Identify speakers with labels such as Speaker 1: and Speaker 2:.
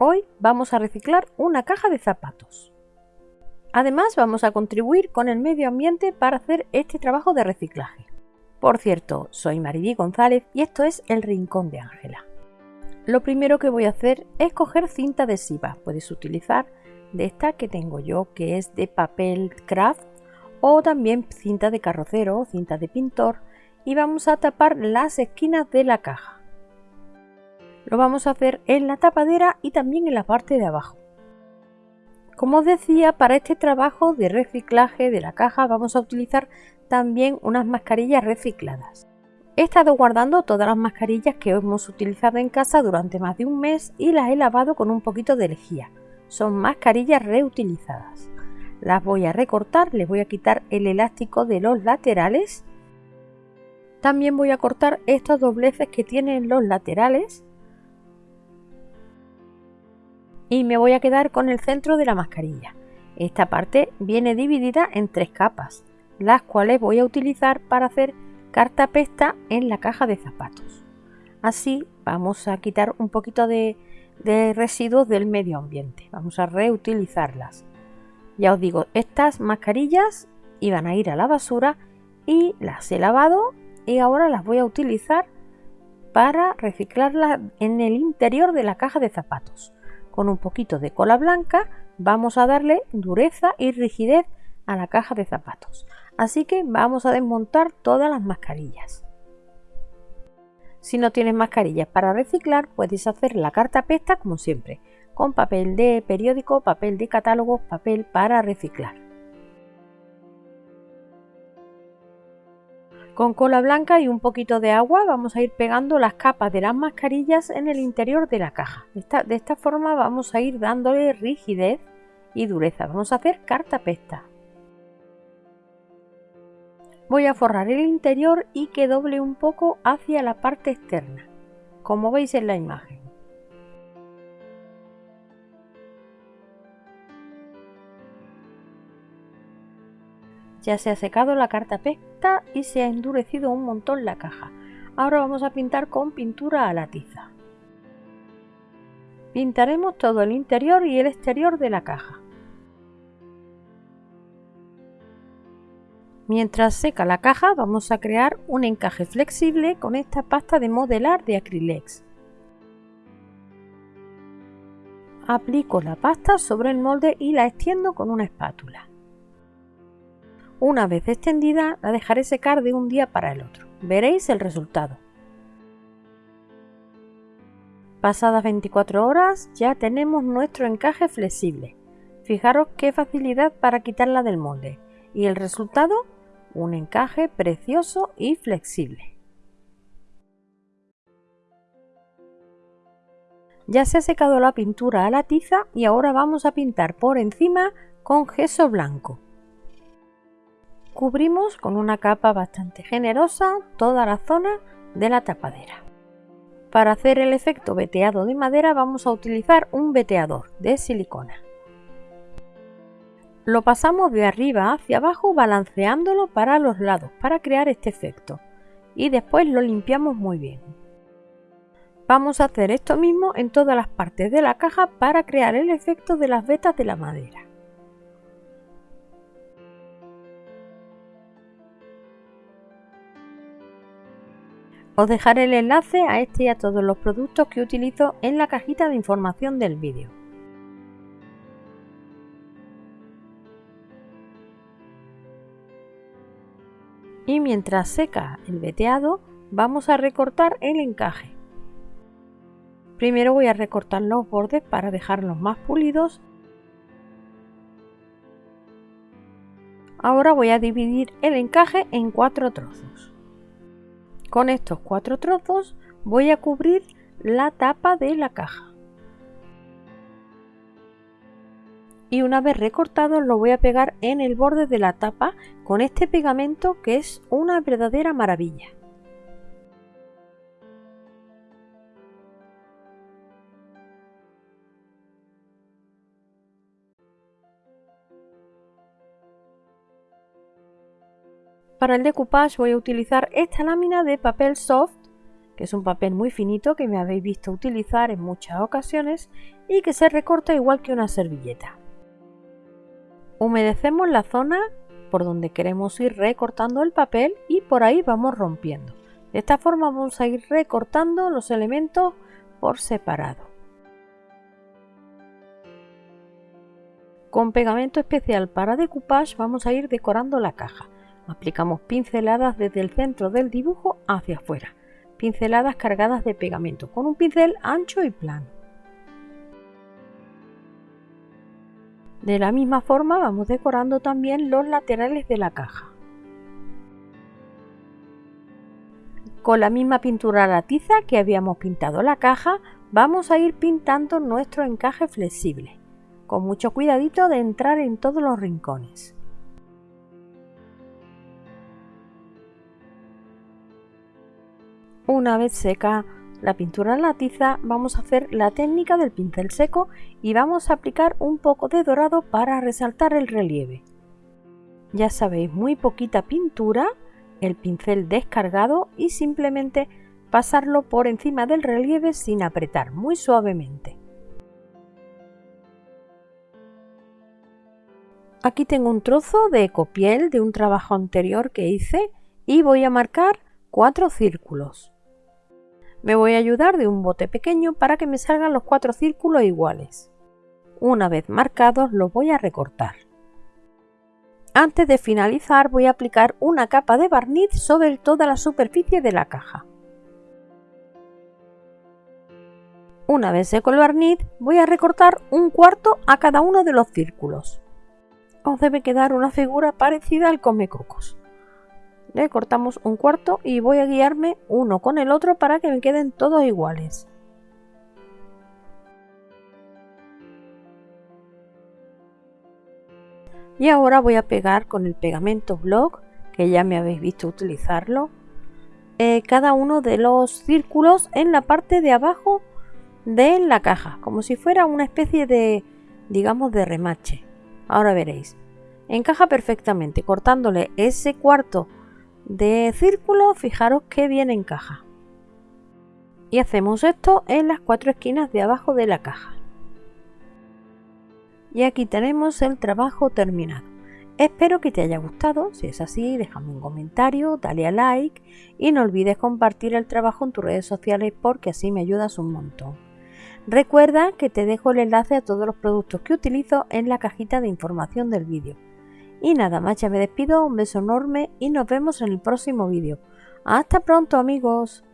Speaker 1: Hoy vamos a reciclar una caja de zapatos. Además vamos a contribuir con el medio ambiente para hacer este trabajo de reciclaje. Por cierto, soy Mariví González y esto es El Rincón de Ángela. Lo primero que voy a hacer es coger cinta adhesiva. Puedes utilizar de esta que tengo yo, que es de papel craft o también cinta de carrocero o cinta de pintor y vamos a tapar las esquinas de la caja. Lo vamos a hacer en la tapadera y también en la parte de abajo. Como os decía, para este trabajo de reciclaje de la caja vamos a utilizar también unas mascarillas recicladas. He estado guardando todas las mascarillas que hemos utilizado en casa durante más de un mes y las he lavado con un poquito de lejía. Son mascarillas reutilizadas. Las voy a recortar, les voy a quitar el elástico de los laterales. También voy a cortar estos dobleces que tienen los laterales y me voy a quedar con el centro de la mascarilla. Esta parte viene dividida en tres capas, las cuales voy a utilizar para hacer cartapesta en la caja de zapatos. Así vamos a quitar un poquito de, residuos del medio ambiente, vamos a reutilizarlas. Ya os digo, estas mascarillas iban a ir a la basura y las he lavado y ahora las voy a utilizar para reciclarlas en el interior de la caja de zapatos con un poquito de cola blanca vamos a darle dureza y rigidez a la caja de zapatos. Así que vamos a desmontar todas las mascarillas. Si no tienes mascarillas para reciclar, puedes hacer la carta pesta como siempre, con papel de periódico, papel de catálogo, papel para reciclar. Con cola blanca y un poquito de agua vamos a ir pegando las capas de las mascarillas en el interior de la caja. De esta, forma vamos a ir dándole rigidez y dureza. Vamos a hacer carta pesta. Voy a forrar el interior y que doble un poco hacia la parte externa, como veis en la imagen. Ya se ha secado la carta pesta y se ha endurecido un montón la caja. Ahora vamos a pintar con pintura a la tiza. Pintaremos todo el interior y el exterior de la caja. Mientras seca la caja vamos a crear un encaje flexible con esta pasta de modelar de Acrylex. Aplico la pasta sobre el molde y la extiendo con una espátula. Una vez extendida la dejaré secar de un día para el otro. Veréis el resultado. Pasadas 24 horas ya tenemos nuestro encaje flexible. Fijaros qué facilidad para quitarla del molde. Y el resultado, un encaje precioso y flexible. Ya se ha secado la pintura a la tiza y ahora vamos a pintar por encima con gesso blanco. Cubrimos con una capa bastante generosa toda la zona de la tapadera. Para hacer el efecto veteado de madera vamos a utilizar un veteador de silicona. Lo pasamos de arriba hacia abajo balanceándolo para los lados para crear este efecto y después lo limpiamos muy bien. Vamos a hacer esto mismo en todas las partes de la caja para crear el efecto de las vetas de la madera. Os dejaré el enlace a este y a todos los productos que utilizo en la cajita de información del vídeo. Y mientras seca el veteado, vamos a recortar el encaje. Primero voy a recortar los bordes para dejarlos más pulidos. Ahora voy a dividir el encaje en cuatro trozos. Con estos cuatro trozos voy a cubrir la tapa de la caja. Y una vez recortado lo voy a pegar en el borde de la tapa con este pegamento que es una verdadera maravilla. Para el decoupage voy a utilizar esta lámina de papel soft que es un papel muy finito que me habéis visto utilizar en muchas ocasiones y que se recorta igual que una servilleta. Humedecemos la zona por donde queremos ir recortando el papel y por ahí vamos rompiendo. De esta forma vamos a ir recortando los elementos por separado. Con pegamento especial para decoupage vamos a ir decorando la caja. Aplicamos pinceladas desde el centro del dibujo hacia afuera. Pinceladas cargadas de pegamento con un pincel ancho y plano. De la misma forma vamos decorando también los laterales de la caja. Con la misma pintura a la tiza que habíamos pintado la caja, vamos a ir pintando nuestro encaje flexible con mucho cuidadito de entrar en todos los rincones. Una vez seca la pintura en la tiza, vamos a hacer la técnica del pincel seco y vamos a aplicar un poco de dorado para resaltar el relieve. Ya sabéis, muy poquita pintura, el pincel descargado y simplemente pasarlo por encima del relieve sin apretar, muy suavemente. Aquí tengo un trozo de ecopiel de un trabajo anterior que hice y voy a marcar cuatro círculos. Me voy a ayudar de un bote pequeño para que me salgan los cuatro círculos iguales. Una vez marcados los voy a recortar. Antes de finalizar voy a aplicar una capa de barniz sobre toda la superficie de la caja. Una vez seco el barniz voy a recortar un cuarto a cada uno de los círculos os debe quedar una figura parecida al comecocos. Le cortamos un cuarto y voy a guiarme uno con el otro para que me queden todos iguales. Y ahora voy a pegar con el pegamento block, que ya me habéis visto utilizarlo, eh, cada uno de los círculos en la parte de abajo de la caja, como si fuera una especie de, digamos, de remache. Ahora veréis. Encaja perfectamente. Cortándole ese cuarto de círculo, fijaros que bien encaja. Y hacemos esto en las cuatro esquinas de abajo de la caja. Y aquí tenemos el trabajo terminado. Espero que te haya gustado, si es así déjame un comentario, dale a like y no olvides compartir el trabajo en tus redes sociales porque así me ayudas un montón. Recuerda que te dejo el enlace a todos los productos que utilizo en la cajita de información del vídeo. Y nada más, ya me despido, un beso enorme y nos vemos en el próximo vídeo. Hasta pronto amigos.